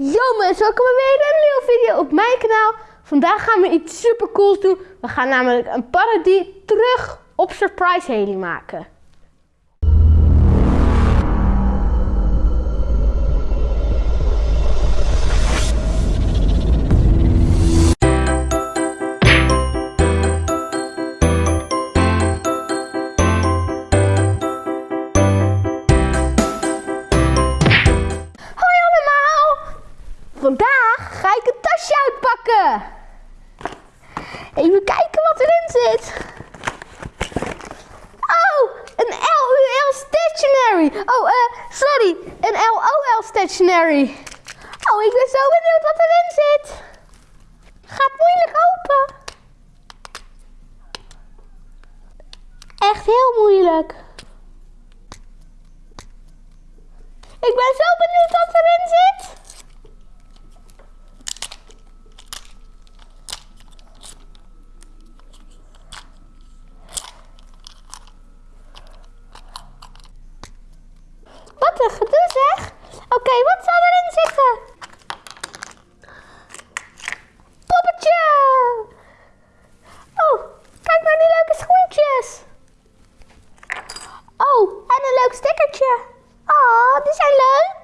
Yo mensen, welkom bij weer een nieuwe video op mijn kanaal. Vandaag gaan we iets super cools doen. We gaan namelijk een parodie terug op Surprise Haley maken. Vandaag ga ik een tasje uitpakken. Even kijken wat erin zit. Oh, een LUL stationery. Oh, eh, sorry, een LOL stationery. Oh, ik ben zo benieuwd wat erin zit. Gaat moeilijk open. Echt heel moeilijk. Ik ben zo benieuwd wat erin zit. Wat een gedoe Oké, wat zal erin zitten? Poppetje. Oh, kijk naar die leuke schoentjes. Oh, en een leuk stickertje. Oh, die zijn leuk.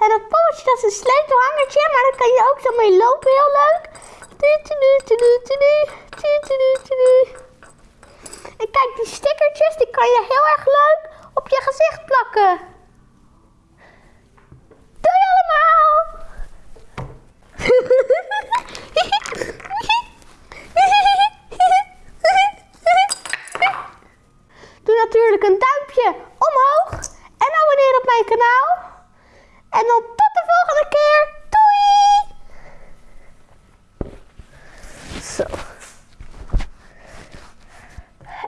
En dat poppetje, dat is een sleutelhangertje, maar daar kan je ook zo mee lopen, heel leuk. En kijk, die stickertjes, die kan je heel erg leuk op je gezicht plakken. Doei allemaal! Doe natuurlijk een duimpje omhoog en abonneer op mijn kanaal. En dan tot de volgende keer. Doei! Zo.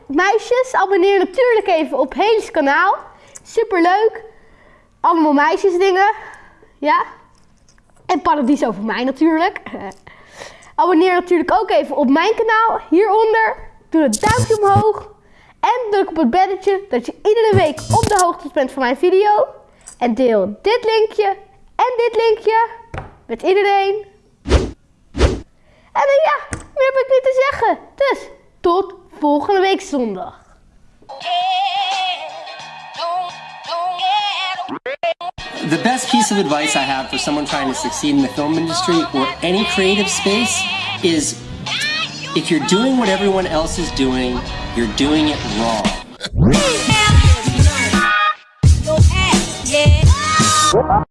Meisjes, abonneer natuurlijk even op Helis kanaal. Super leuk. Allemaal meisjesdingen. Ja. En paradies over mij natuurlijk. Abonneer natuurlijk ook even op mijn kanaal. Hieronder. Doe het duimpje omhoog. En druk op het belletje dat je iedere week op de hoogte bent van mijn video. En deel dit linkje en dit linkje met iedereen. En ja, meer heb ik niet te zeggen. Dus tot volgende week zondag. The best piece of advice I have for someone trying to succeed in the film industry or any creative space is if you're doing what everyone else is doing, you're doing it wrong.